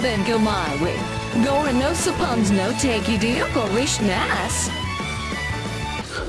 then go my way. Gore no suppons no take you deal Rishnas.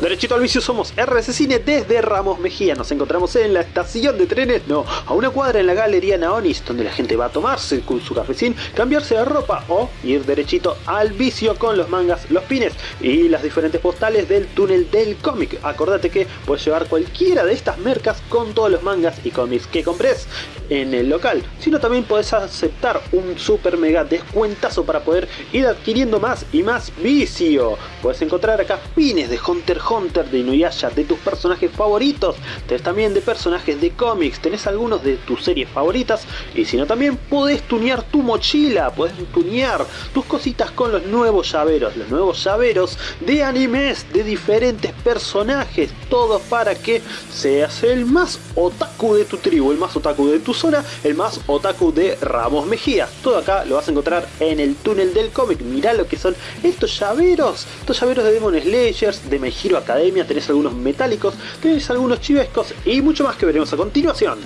Derechito al vicio somos RC Cine desde Ramos Mejía. Nos encontramos en la estación de trenes, no, a una cuadra en la Galería Naonis, donde la gente va a tomarse su cafecín, cambiarse de ropa o ir derechito al vicio con los mangas, los pines y las diferentes postales del túnel del cómic. Acordate que puedes llevar cualquiera de estas mercas con todos los mangas y cómics que compres en el local, sino también puedes aceptar un super mega descuentazo para poder ir adquiriendo más y más vicio. Puedes encontrar acá pines de Hunter Hunter, de Inuyasha, de tus personajes favoritos, tenés también de personajes de cómics, tenés algunos de tus series favoritas. Y si no también podés tunear tu mochila, podés tunear tus cositas con los nuevos llaveros, los nuevos llaveros de animes de diferentes personajes, todos para que seas el más otaku de tu tribu, el más otaku de tu zona, el más otaku de Ramos Mejía. Todo acá lo vas a encontrar en el túnel del cómic, mirá lo que son estos llaveros, estos llaveros de Demon Slayers, de My Hero Academia, tenés algunos metálicos, tenés algunos chivescos y mucho más que veremos a continuación.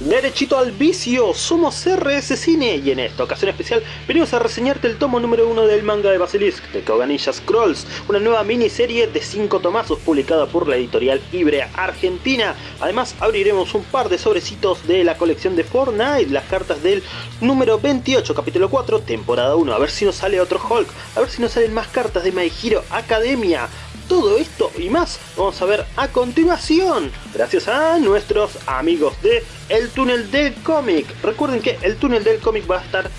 Derechito al vicio, somos RS Cine y en esta ocasión especial venimos a reseñarte el tomo número 1 del manga de Basilisk, de Koganilla Scrolls, una nueva miniserie de 5 tomazos publicada por la editorial Ibrea Argentina. Además abriremos un par de sobrecitos de la colección de Fortnite, las cartas del número 28, capítulo 4, temporada 1, a ver si nos sale otro Hulk, a ver si nos salen más cartas de My Hero Academia, todo esto y más vamos a ver a continuación, gracias a nuestros amigos de El Túnel del Cómic. Recuerden que El Túnel del Cómic va a estar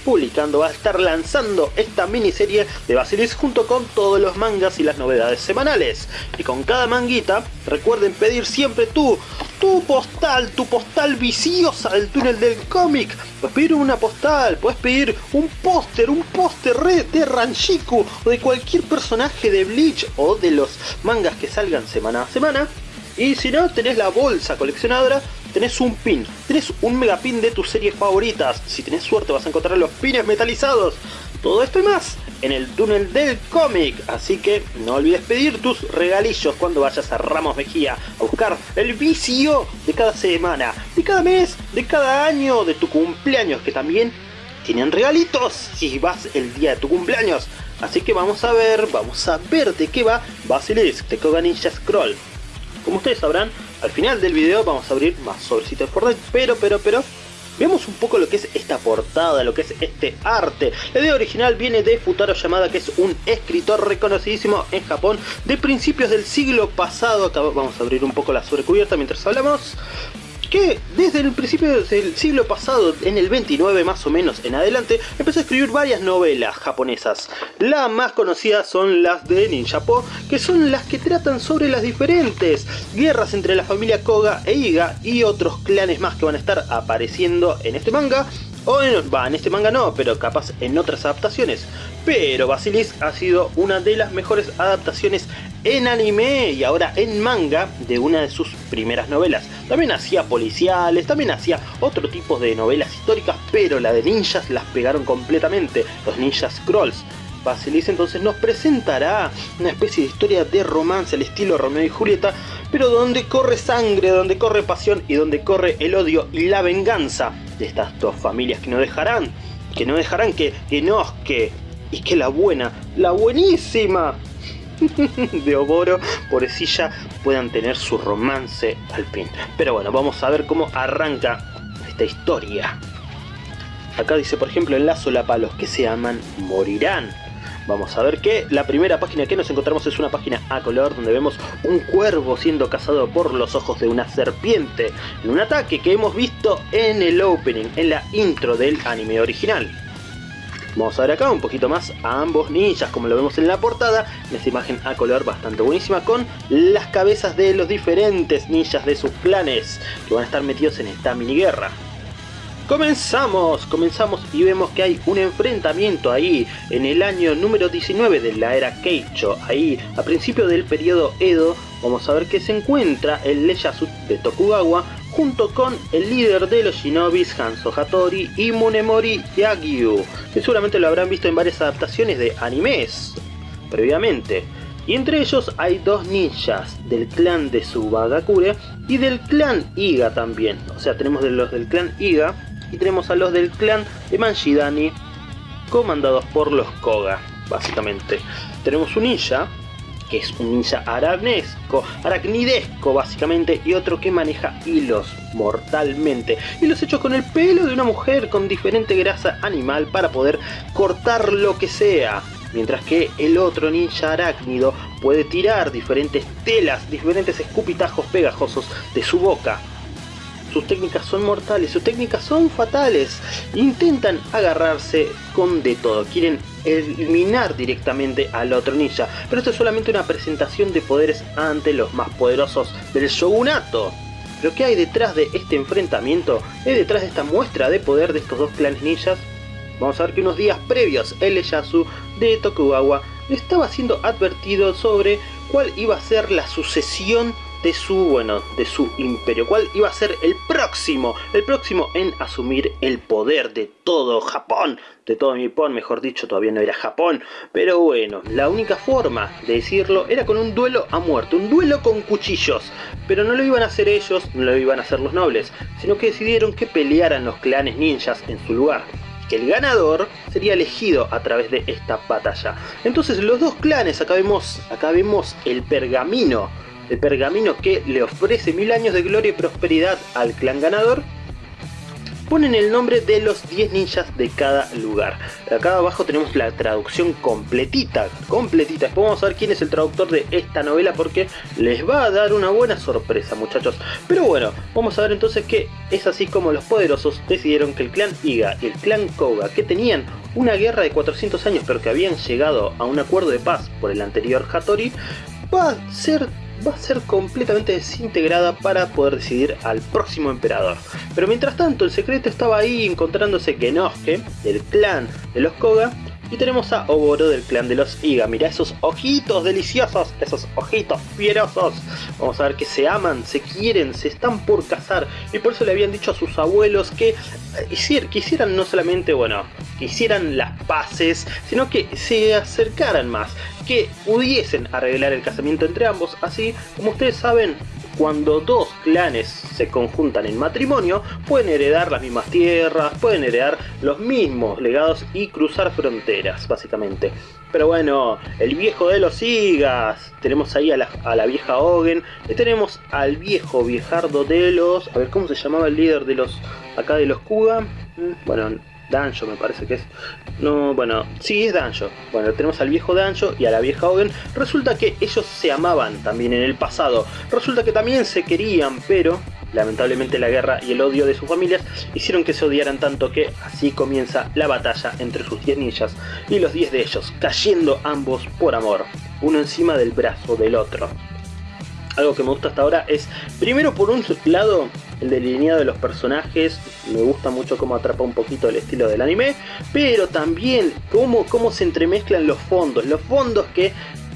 publicando, va a estar lanzando esta miniserie de Basilis junto con todos los mangas y las novedades semanales. Y con cada manguita, recuerden pedir siempre tu, tu postal, tu postal viciosa del túnel del cómic. Puedes pedir una postal, puedes pedir un póster, un póster de Ranchiku o de cualquier personaje de Bleach o de los mangas que salgan semana a semana. Y si no, tenés la bolsa coleccionadora tenés un pin, tenés un megapin de tus series favoritas, si tenés suerte vas a encontrar los pines metalizados, todo esto y más en el túnel del cómic, así que no olvides pedir tus regalillos cuando vayas a Ramos Mejía a buscar el vicio de cada semana, de cada mes, de cada año, de tu cumpleaños, que también tienen regalitos si vas el día de tu cumpleaños. Así que vamos a ver, vamos a ver de qué va Basilisk de Koga Ninja Scroll. Como ustedes sabrán, al final del video vamos a abrir más sobrecitos de Fortnite, pero, pero, pero... Veamos un poco lo que es esta portada, lo que es este arte. La idea original viene de Futaro Yamada, que es un escritor reconocidísimo en Japón de principios del siglo pasado. Acá vamos a abrir un poco la sobrecubierta mientras hablamos que desde el principio del siglo pasado, en el 29 más o menos en adelante, empezó a escribir varias novelas japonesas. Las más conocidas son las de Ninjapo, que son las que tratan sobre las diferentes guerras entre la familia Koga e Iga y otros clanes más que van a estar apareciendo en este manga o en, en este manga no, pero capaz en otras adaptaciones. Pero Basilisk ha sido una de las mejores adaptaciones en anime y ahora en manga de una de sus primeras novelas. También hacía policiales, también hacía otro tipo de novelas históricas, pero la de ninjas las pegaron completamente, los Ninja Scrolls. Basilis entonces nos presentará una especie de historia de romance al estilo Romeo y Julieta, pero donde corre sangre, donde corre pasión y donde corre el odio y la venganza de estas dos familias que no dejarán, que no dejarán que, que no, que, y que la buena, la buenísima de Oboro, pobrecilla, puedan tener su romance al fin. Pero bueno, vamos a ver cómo arranca esta historia. Acá dice, por ejemplo, en la solapa, los que se aman morirán. Vamos a ver que la primera página que nos encontramos es una página a color donde vemos un cuervo siendo cazado por los ojos de una serpiente en un ataque que hemos visto en el opening, en la intro del anime original. Vamos a ver acá un poquito más a ambos ninjas como lo vemos en la portada, en esta imagen a color bastante buenísima con las cabezas de los diferentes ninjas de sus clanes que van a estar metidos en esta mini guerra. Comenzamos, comenzamos y vemos que hay un enfrentamiento ahí en el año número 19 de la era Keicho, ahí a principio del periodo Edo, vamos a ver que se encuentra el Ieyasu de Tokugawa junto con el líder de los shinobis Hanzo Hattori y Munemori Yagyu, que seguramente lo habrán visto en varias adaptaciones de animes previamente. Y entre ellos hay dos ninjas del clan de Subagakure y del clan Iga también. O sea, tenemos de los del clan Iga y tenemos a los del clan de Manjidani comandados por los Koga, básicamente. Tenemos un ninja que es un ninja aranesco, aracnidesco básicamente, y otro que maneja hilos mortalmente. Hilos hechos con el pelo de una mujer con diferente grasa animal para poder cortar lo que sea. Mientras que el otro ninja arácnido puede tirar diferentes telas, diferentes escupitajos pegajosos de su boca sus técnicas son mortales, sus técnicas son fatales. Intentan agarrarse con de todo, quieren eliminar directamente al otro ninja. Pero esto es solamente una presentación de poderes ante los más poderosos del shogunato. Pero ¿qué hay detrás de este enfrentamiento? ¿Qué hay detrás de esta muestra de poder de estos dos clanes ninjas? Vamos a ver que unos días previos el Ieyasu de Tokugawa estaba siendo advertido sobre cuál iba a ser la sucesión de su, bueno, de su imperio, cuál iba a ser el próximo, el próximo en asumir el poder de todo Japón, de todo Nippon, mejor dicho, todavía no era Japón, pero bueno, la única forma de decirlo era con un duelo a muerte, un duelo con cuchillos, pero no lo iban a hacer ellos, no lo iban a hacer los nobles, sino que decidieron que pelearan los clanes ninjas en su lugar que el ganador sería elegido a través de esta batalla. Entonces los dos clanes, acá vemos, acá vemos el pergamino el pergamino que le ofrece mil años de gloria y prosperidad al clan ganador, ponen el nombre de los 10 ninjas de cada lugar. Acá abajo tenemos la traducción completita, completita. Después vamos a ver quién es el traductor de esta novela porque les va a dar una buena sorpresa muchachos. Pero bueno, vamos a ver entonces que es así como los poderosos decidieron que el clan Iga y el clan Koga, que tenían una guerra de 400 años pero que habían llegado a un acuerdo de paz por el anterior Hattori, va a ser va a ser completamente desintegrada para poder decidir al próximo emperador. Pero mientras tanto el secreto estaba ahí encontrándose Genosuke, del clan de los Koga, y tenemos a Oboro del clan de los Iga. Mira esos ojitos deliciosos, esos ojitos fierosos. Vamos a ver que se aman, se quieren, se están por casar. Y por eso le habían dicho a sus abuelos que eh, quisieran no solamente, bueno, que hicieran las paces, sino que se acercaran más. Que pudiesen arreglar el casamiento entre ambos. Así, como ustedes saben, cuando dos clanes se conjuntan en matrimonio, pueden heredar las mismas tierras, pueden heredar los mismos legados y cruzar fronteras, básicamente. Pero bueno, el viejo de los Igas, tenemos ahí a la, vieja Ogen, y tenemos al viejo viejardo de los... A ver, ¿cómo se llamaba el líder de los... acá de los Kuga? Mm, bueno, Danjo me parece que es. No, bueno, sí es Danjo. Bueno, tenemos al viejo Danjo y a la vieja Ogen. Resulta que ellos se amaban también en el pasado. Resulta que también se querían, pero lamentablemente la guerra y el odio de sus familias hicieron que se odiaran tanto que así comienza la batalla entre sus 10 ninjas y los 10 de ellos, cayendo ambos por amor, uno encima del brazo del otro. Algo que me gusta hasta ahora es, primero por un lado, el delineado de los personajes, me gusta mucho cómo atrapa un poquito el estilo del anime, pero también cómo, cómo se entremezclan los fondos, los fondos que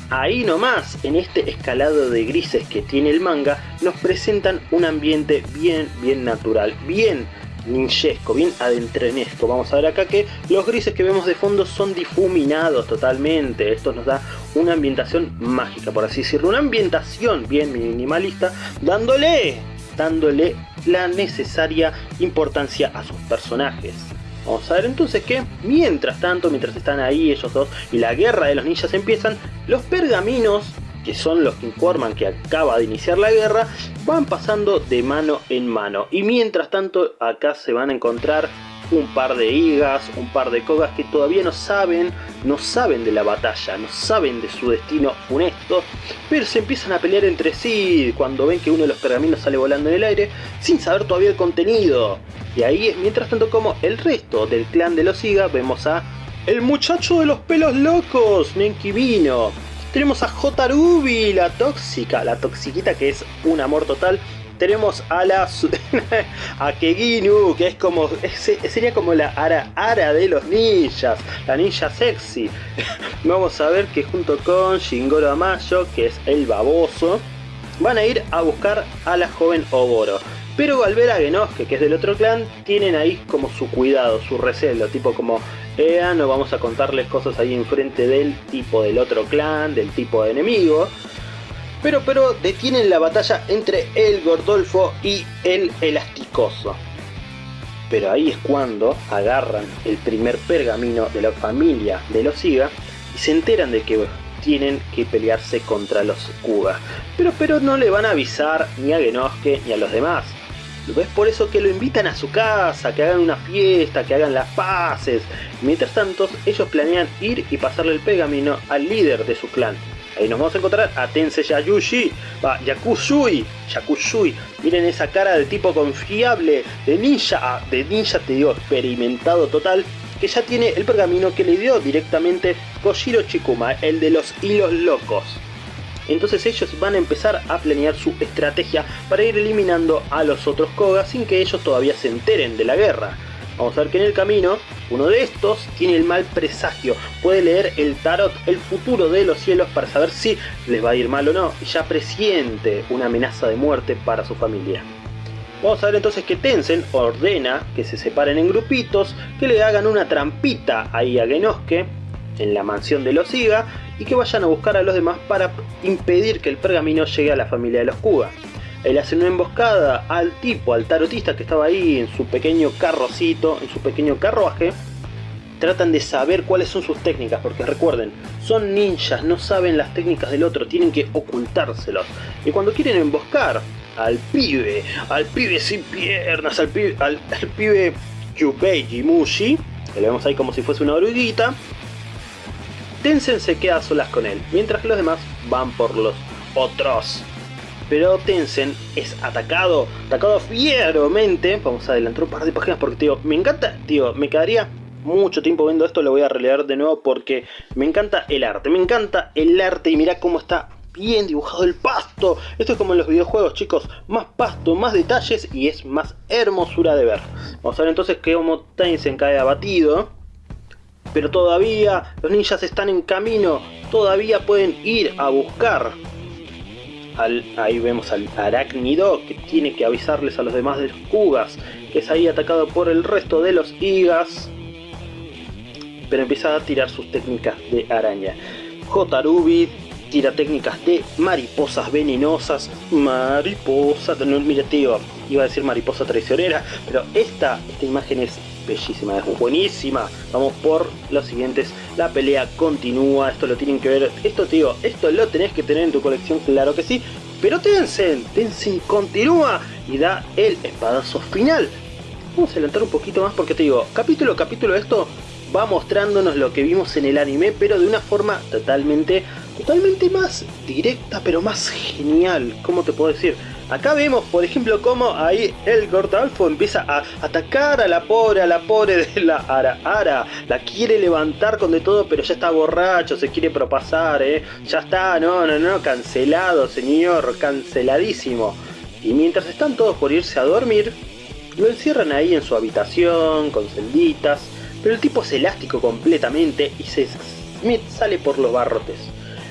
ahí nomás, en este escalado de grises que tiene el manga, nos presentan un ambiente bien, bien natural, bien ninjesco, bien adentrenesco. Vamos a ver acá que los grises que vemos de fondo son difuminados totalmente. Esto nos da una ambientación mágica, por así decirlo. Una ambientación bien minimalista, dándole, dándole la necesaria importancia a sus personajes. Vamos a ver entonces que, mientras tanto, mientras están ahí ellos dos y la guerra de los ninjas empiezan, los pergaminos, que son los que informan que acaba de iniciar la guerra, van pasando de mano en mano. Y mientras tanto, acá se van a encontrar un par de higas, un par de cogas que todavía no saben, no saben de la batalla, no saben de su destino funesto, pero se empiezan a pelear entre sí cuando ven que uno de los pergaminos sale volando en el aire sin saber todavía el contenido. Y ahí mientras tanto como el resto del clan de los Higa vemos a el muchacho de los pelos locos, Nenki Vino. Tenemos a Jotarubi, la tóxica, la toxiquita que es un amor total tenemos a la a Keginu, que es como sería como la ara ara de los ninjas, la ninja sexy. Vamos a ver que junto con Shingoro Amayo, que es el baboso, van a ir a buscar a la joven Oboro. Pero al ver a Genosuke, que es del otro clan, tienen ahí como su cuidado, su recelo, tipo como, Ea, no vamos a contarles cosas ahí enfrente del tipo del otro clan, del tipo de enemigo. Pero, pero detienen la batalla entre el Gordolfo y el Elasticoso. Pero ahí es cuando agarran el primer pergamino de la familia de los Iga y se enteran de que tienen que pelearse contra los Kuga. Pero, pero no le van a avisar ni a Genosuke ni a los demás. Es por eso que lo invitan a su casa, que hagan una fiesta, que hagan las paces. Mientras tanto, ellos planean ir y pasarle el pergamino al líder de su clan. Ahí nos vamos a encontrar a Tense Yayushi, va, Yakushui, Yakushui. Miren esa cara de tipo confiable, de ninja, ah, de ninja te digo, experimentado total, que ya tiene el pergamino que le dio directamente Koshiro Chikuma, el de los hilos locos. Entonces ellos van a empezar a planear su estrategia para ir eliminando a los otros Koga sin que ellos todavía se enteren de la guerra. Vamos a ver que en el camino, uno de estos tiene el mal presagio. Puede leer el tarot, el futuro de los cielos para saber si les va a ir mal o no. Y ya presiente una amenaza de muerte para su familia. Vamos a ver entonces que Tensen ordena que se separen en grupitos, que le hagan una trampita ahí a Genosuke en la mansión de los Iga y que vayan a buscar a los demás para impedir que el pergamino llegue a la familia de los Kuga. Él hace una emboscada al tipo, al tarotista que estaba ahí en su pequeño carrocito, en su pequeño carruaje. Tratan de saber cuáles son sus técnicas, porque recuerden, son ninjas, no saben las técnicas del otro, tienen que ocultárselos. Y cuando quieren emboscar al pibe, al pibe sin piernas, al pibe, al, pibe Yubeiji Mushi, que lo vemos ahí como si fuese una oruguita, Tensen se queda a solas con él, mientras que los demás van por los otros. Pero Tensen es atacado, atacado fieramente. Vamos a adelantar un par de páginas porque, tío, me encanta, tío, me quedaría mucho tiempo viendo esto, lo voy a releer de nuevo porque me encanta el arte, me encanta el arte y mira cómo está bien dibujado el pasto. Esto es como en los videojuegos, chicos. Más pasto, más detalles y es más hermosura de ver. Vamos a ver entonces que Homo Tensen cae abatido. Pero todavía los ninjas están en camino. Todavía pueden ir a buscar. Ahí vemos al arácnido que tiene que avisarles a los demás de los Kugas. Que es ahí atacado por el resto de los Igas. Pero empieza a tirar sus técnicas de araña. Jotarubi tira técnicas de mariposas venenosas, mariposa, no, mira tío, iba a decir mariposa traicionera, pero esta, esta imagen es bellísima, es buenísima. Vamos por los siguientes, la pelea continúa, esto lo tienen que ver, esto tío, esto lo tenés que tener en tu colección, claro que sí, pero Tensen, Tensen continúa y da el espadazo final. Vamos a adelantar un poquito más porque te digo, capítulo a capítulo esto va mostrándonos lo que vimos en el anime, pero de una forma totalmente totalmente más directa, pero más genial. ¿Cómo te puedo decir? Acá vemos, por ejemplo, cómo ahí el Gordalfo empieza a atacar a la pobre, a la pobre de la Ara Ara. La quiere levantar con de todo, pero ya está borracho, se quiere propasar, ¿eh? Ya está, no, no, no, cancelado, señor, canceladísimo. Y mientras están todos por irse a dormir, lo encierran ahí en su habitación, con celditas. Pero el tipo es elástico completamente y se Smith sale por los barrotes.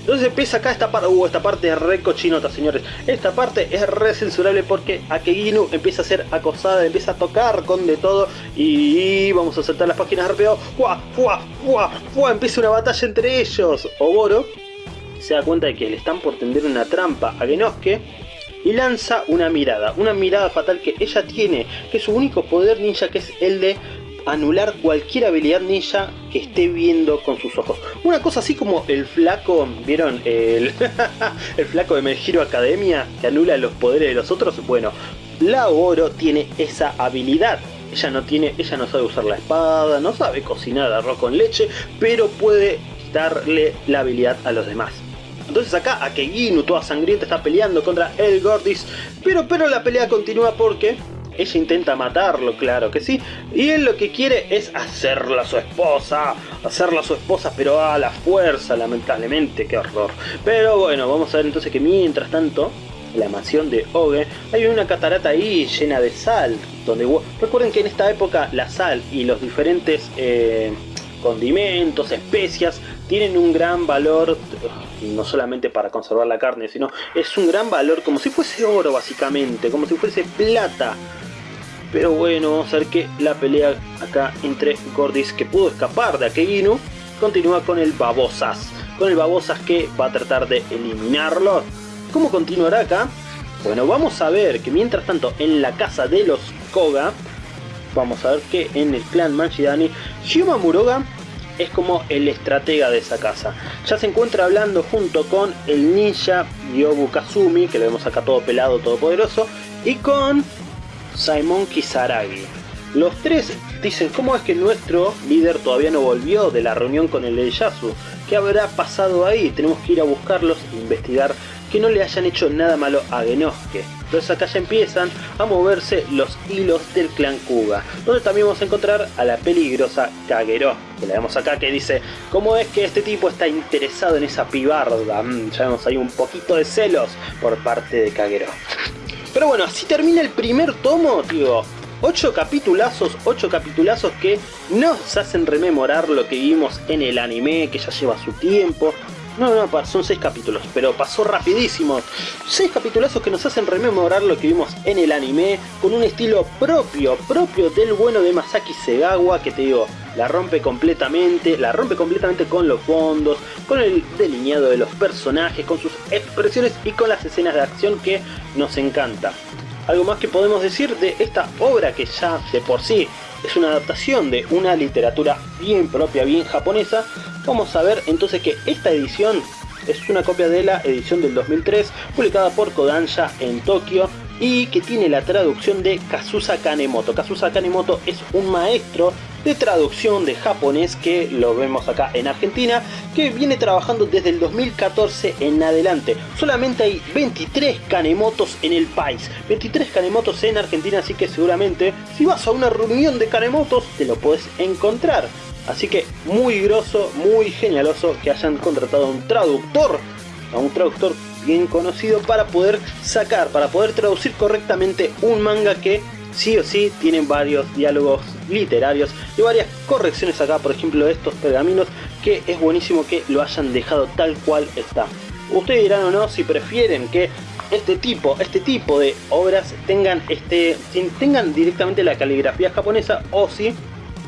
Entonces empieza acá esta parte, uh, esta parte es re cochinota, señores. Esta parte es re censurable porque Akeginu empieza a ser acosada, empieza a tocar con de todo y vamos a saltar las páginas rápido. ¡Fua! ¡Fua! ¡Fua! ¡Fua! Empieza una batalla entre ellos. Oboro se da cuenta de que le están por tender una trampa a Genosuke y lanza una mirada, una mirada fatal que ella tiene, que es su único poder ninja que es el de anular cualquier habilidad ninja que esté viendo con sus ojos. Una cosa así como el flaco, ¿vieron? El, el flaco de Melgiro Academia que anula los poderes de los otros. Bueno, la Oro tiene esa habilidad. Ella no tiene, ella no sabe usar la espada, no sabe cocinar arroz con leche, pero puede darle la habilidad a los demás. Entonces acá Akeginu, toda sangrienta, está peleando contra el Gordis, pero, pero la pelea continúa porque ella intenta matarlo, claro que sí. Y él lo que quiere es hacerla su esposa. Hacerla su esposa, pero a la fuerza, lamentablemente. Qué horror. Pero bueno, vamos a ver entonces que mientras tanto, la mansión de Oge, hay una catarata ahí llena de sal. Donde Recuerden que en esta época la sal y los diferentes eh, condimentos, especias, tienen un gran valor, no solamente para conservar la carne, sino es un gran valor como si fuese oro básicamente, como si fuese plata. Pero bueno, vamos a ver que la pelea acá entre Gordis, que pudo escapar de Akeginu, continúa con el Babosas. Con el Babosas que va a tratar de eliminarlo. ¿Cómo continuará acá? Bueno, vamos a ver que mientras tanto en la casa de los Koga, vamos a ver que en el clan Manchidani, Shima Muroga es como el estratega de esa casa. Ya se encuentra hablando junto con el ninja Yobu Kazumi, que lo vemos acá todo pelado, todo poderoso, y con Simon Kisaragi. Los tres dicen cómo es que nuestro líder todavía no volvió de la reunión con el Yasu. ¿Qué habrá pasado ahí? Tenemos que ir a buscarlos e investigar que no le hayan hecho nada malo a Genosuke. Entonces acá ya empiezan a moverse los hilos del clan Kuga, donde también vamos a encontrar a la peligrosa Kagero, que la vemos acá que dice, ¿cómo es que este tipo está interesado en esa pibarda? Mm, ya vemos ahí un poquito de celos por parte de Kagero. Pero bueno, así termina el primer tomo, digo, 8 capitulazos, 8 capitulazos que nos hacen rememorar lo que vimos en el anime, que ya lleva su tiempo, no, no, son seis capítulos, pero pasó rapidísimo. Seis capitulazos que nos hacen rememorar lo que vimos en el anime, con un estilo propio, propio del bueno de Masaki Segawa, que te digo, la rompe completamente, la rompe completamente con los fondos, con el delineado de los personajes, con sus expresiones y con las escenas de acción que nos encanta. Algo más que podemos decir de esta obra que ya de por sí es una adaptación de una literatura bien propia, bien japonesa, vamos a ver entonces que esta edición es una copia de la edición del 2003 publicada por Kodansha en Tokio y que tiene la traducción de Kazusa Kanemoto. Kazusa Kanemoto es un maestro de traducción de japonés que lo vemos acá en Argentina, que viene trabajando desde el 2014 en adelante. Solamente hay 23 Kanemotos en el país, 23 Kanemotos en Argentina, así que seguramente si vas a una reunión de Kanemotos te lo puedes encontrar. Así que muy groso, muy genialoso que hayan contratado a un traductor, a un traductor bien conocido para poder sacar, para poder traducir correctamente un manga que sí o sí tiene varios diálogos literarios y varias correcciones acá, por ejemplo de estos pergaminos, que es buenísimo que lo hayan dejado tal cual está. Ustedes dirán o no si prefieren que este tipo, este tipo de obras tengan, este, tengan directamente la caligrafía japonesa o si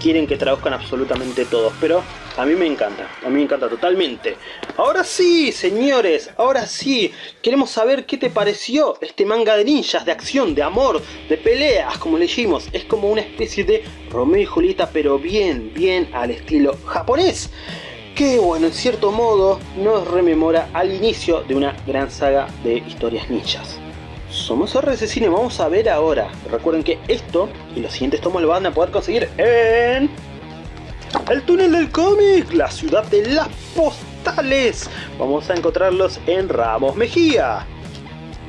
quieren que traduzcan absolutamente todos, pero a mí me encanta, a mí me encanta totalmente. Ahora sí, señores, ahora sí, queremos saber qué te pareció este manga de ninjas, de acción, de amor, de peleas, como leímos. Es como una especie de Romeo y Julieta, pero bien, bien al estilo japonés. Que bueno, en cierto modo nos rememora al inicio de una gran saga de historias ninjas. Somos RC Cine, vamos a ver ahora. Recuerden que esto y los siguientes tomos lo van a poder conseguir en... El túnel del cómic, la ciudad de las postales. Vamos a encontrarlos en Ramos Mejía.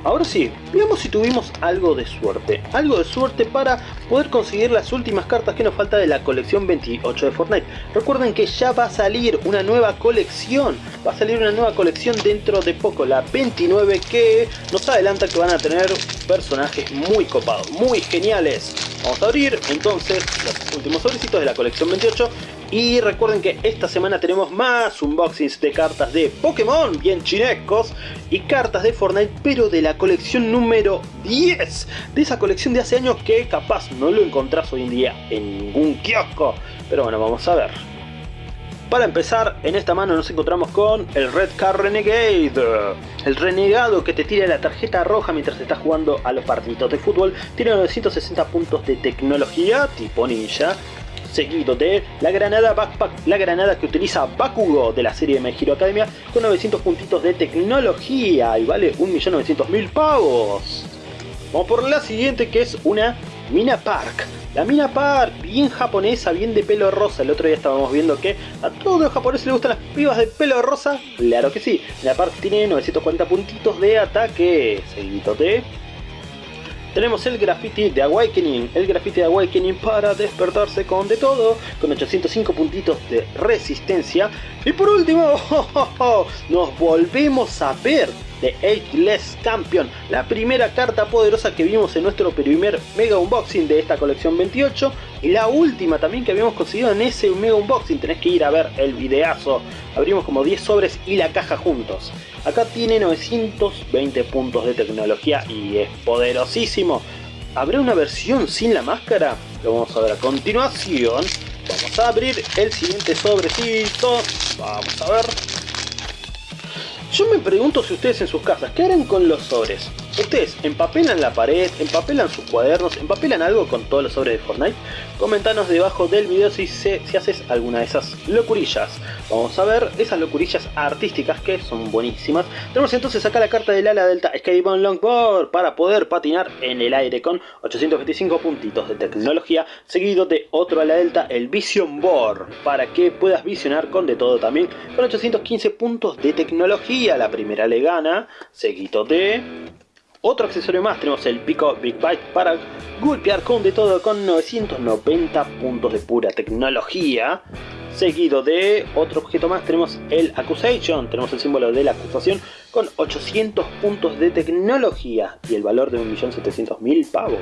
Ahora sí, veamos si tuvimos algo de suerte. Algo de suerte para poder conseguir las últimas cartas que nos falta de la colección 28 de Fortnite. Recuerden que ya va a salir una nueva colección. Va a salir una nueva colección dentro de poco, la 29, que nos adelanta que van a tener personajes muy copados, muy geniales. Vamos a abrir entonces los últimos sobrecitos de la colección 28 y recuerden que esta semana tenemos más unboxings de cartas de Pokémon, bien chinescos, y cartas de Fortnite, pero de la colección número 10. De esa colección de hace años que capaz no lo encontrás hoy en día en ningún kiosco. Pero bueno, vamos a ver. Para empezar, en esta mano nos encontramos con el Red Car Renegade. El renegado que te tira la tarjeta roja mientras estás jugando a los partidos de fútbol. Tiene 960 puntos de tecnología tipo ninja seguido de la granada Backpack, la granada que utiliza Bakugo de la serie de My Academia con 900 puntitos de tecnología y vale 1.900.000 pavos. Vamos por la siguiente que es una Mina Park. La Mina Park, bien japonesa, bien de pelo rosa. El otro día estábamos viendo que a todos los japoneses les gustan las pibas de pelo rosa. Claro que sí. La Park tiene 940 puntitos de ataque. Seguido de tenemos el graffiti de Awakening, el graffiti de Awakening para despertarse con de todo, con 805 puntitos de resistencia. Y por último, nos volvemos a ver de Ageless Champion, la primera carta poderosa que vimos en nuestro primer mega unboxing de esta colección 28 y la última también que habíamos conseguido en ese mega unboxing, tenés que ir a ver el videazo, abrimos como 10 sobres y la caja juntos. Acá tiene 920 puntos de tecnología y es poderosísimo. ¿Habrá una versión sin la máscara? Lo vamos a ver a continuación. Vamos a abrir el siguiente sobrecito. Vamos a ver. Yo me pregunto si ustedes en sus casas, ¿qué harán con los sobres? ¿Ustedes empapelan la pared, empapelan sus cuadernos, empapelan algo con todos los sobres de Fortnite? Comentanos debajo del video si, si haces alguna de esas locurillas. Vamos a ver esas locurillas artísticas que son buenísimas. Tenemos entonces acá la carta del ala delta Skateboard Longboard para poder patinar en el aire con 825 puntitos de tecnología, seguido de otro ala delta, el Vision Board, para que puedas visionar con de todo también, con 815 puntos de tecnología. La primera le gana, seguido de otro accesorio más, tenemos el Pico Big Bite para golpear con de todo con 990 puntos de pura tecnología. Seguido de otro objeto más tenemos el Accusation, tenemos el símbolo de la acusación con 800 puntos de tecnología y el valor de 1.700.000 pavos.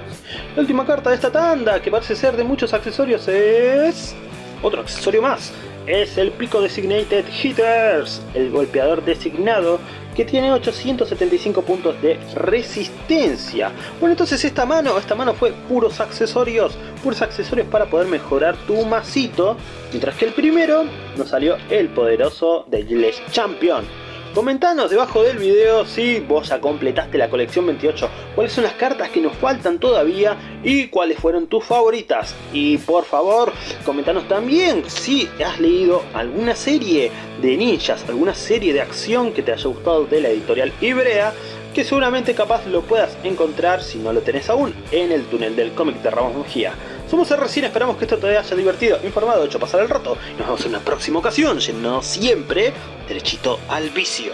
La última carta de esta tanda, que parece ser de muchos accesorios, es... Otro accesorio más, es el Pico Designated Hitters, el golpeador designado que tiene 875 puntos de resistencia. Bueno, entonces esta mano, esta mano fue puros accesorios, puros accesorios para poder mejorar tu masito, mientras que el primero nos salió el poderoso de Gilles Champion. Comentanos debajo del video si vos ya completaste la colección 28, cuáles son las cartas que nos faltan todavía y cuáles fueron tus favoritas. Y por favor, comentanos también si has leído alguna serie de ninjas, alguna serie de acción que te haya gustado de la editorial Ibrea, que seguramente capaz lo puedas encontrar, si no lo tenés aún, en el túnel del cómic de Ramos Mejía. Somos recién esperamos que esto te haya divertido, informado, hecho pasar el rato. Nos vemos en una próxima ocasión, yendo siempre derechito al vicio.